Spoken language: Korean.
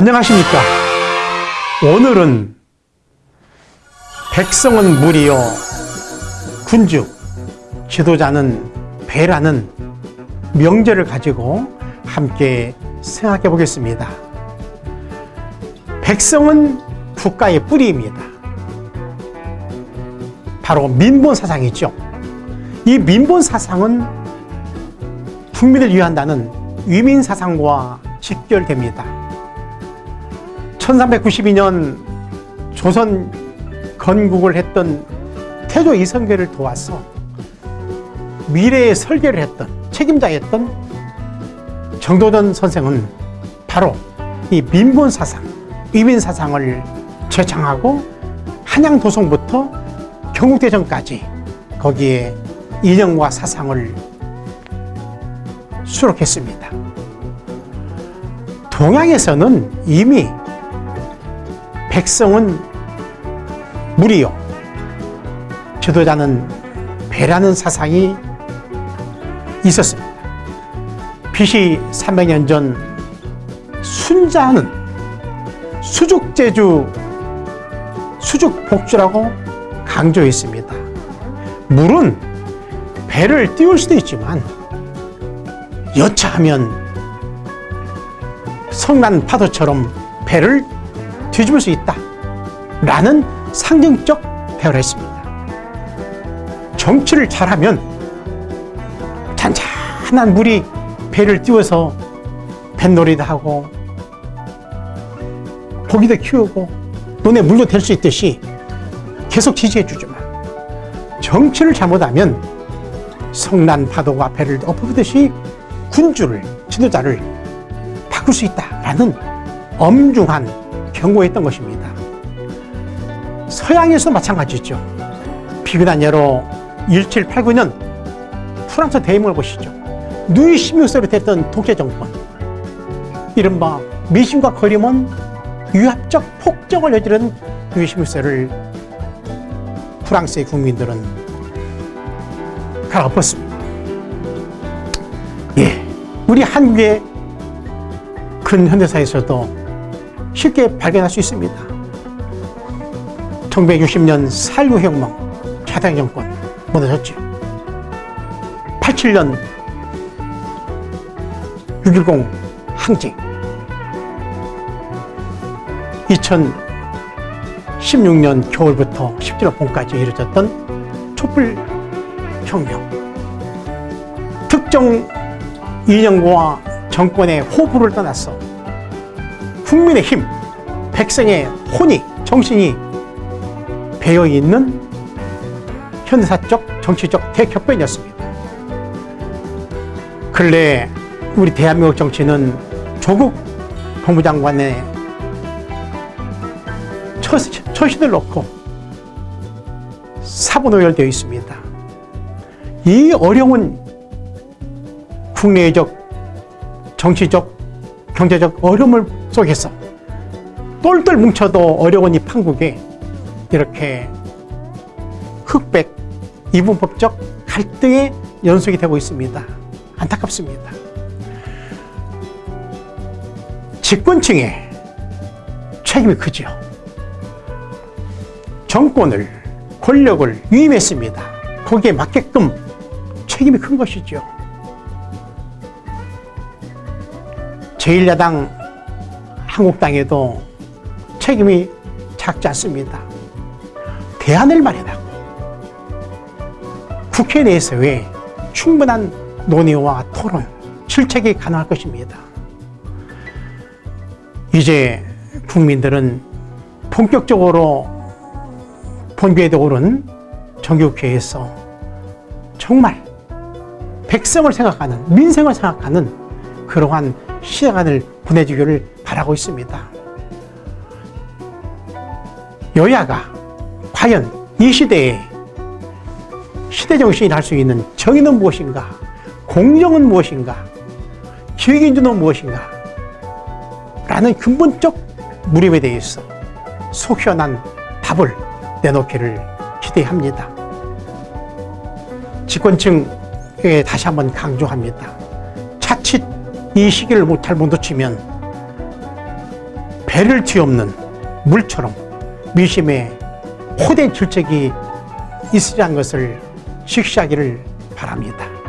안녕하십니까? 오늘은 백성은 물이요. 군주 지도자는 배라는 명제를 가지고 함께 생각해 보겠습니다. 백성은 국가의 뿌리입니다. 바로 민본 사상이죠. 이 민본 사상은 국민을 위한다는 위민 사상과 직결됩니다 1392년 조선 건국을 했던 태조 이성계를 도와서 미래의 설계를 했던 책임자였던 정도전 선생은 바로 이 민본사상, 위민사상을 제창하고 한양도성부터 경국대전까지 거기에 이념과 사상을 수록했습니다. 동양에서는 이미 백성은 물이요. 지도자는 배라는 사상이 있었습니다. BC 300년 전 순자는 수죽제주 수죽복주라고 강조했습니다. 물은 배를 띄울 수도 있지만 여차하면 성난 파도처럼 배를 뒤집을 수 있다. 라는 상징적 대화를 했습니다. 정치를 잘하면 잔잔한 물이 배를 띄워서 뱃놀이도 하고 고기도 키우고 논에 물도 댈수 있듯이 계속 지지해 주지만 정치를 잘못하면 성난 파도가 배를 엎어듯이 군주를 지도자를 바꿀 수 있다라는 엄중한 경고했던 것입니다. 서양에서 마찬가지죠. 비근한 예로 1789년 프랑스 대임을 보시죠. 누이 16세로 됐던 독재 정권 이른바 미신과 거림은 유합적 폭정을 저지른 누이 16세를 프랑스의 국민들은 갈아엎었습니다. 예, 우리 한국의 근현대사에서도 쉽게 발견할 수 있습니다. 1960년 4.19 혁명 차당 정권 무너졌죠. 87년 6.10 항쟁 2016년 겨울부터 17월 봄까지 이루어졌던 촛불혁명 특정 이념과 정권의 호불을 떠나서 국민의 힘, 백성의 혼이, 정신이 배어있는 현대사적, 정치적 대격변이었습니다. 근래 우리 대한민국 정치는 조국 법무장관의 처신을 놓고 사분오열되어 있습니다. 이 어려운 국내적, 정치적, 경제적 어려움을 속에서 똘똘 뭉쳐도 어려운 이 판국에 이렇게 흑백 이분법적 갈등의 연속이 되고 있습니다. 안타깝습니다. 집권층의 책임이 크죠. 정권을 권력을 위임했습니다. 거기에 맞게끔 책임이 큰 것이죠. 제1야당 한국당에도 책임이 작지 않습니다. 대안을 마련하고 국회 내에서의 충분한 논의와 토론, 실책이 가능할 것입니다. 이제 국민들은 본격적으로 본교에 오른 정교국회에서 정말 백성을 생각하는 민생을 생각하는 그러한 시간을 보내주기를 바라고 있습니다. 여야가 과연 이 시대에 시대정신이 할 수 있는 정의는 무엇인가 공정은 무엇인가 기획인주는 무엇인가 라는 근본적 무림에 대해서 속 시원한 답을 내놓기를 기대합니다. 집권층에 다시 한번 강조합니다. 자칫 이 시기를 잘못 놓치면 배를 뒤엎는 물처럼 미심에 호된 질적이 있으리란 것을 식시하기를 바랍니다.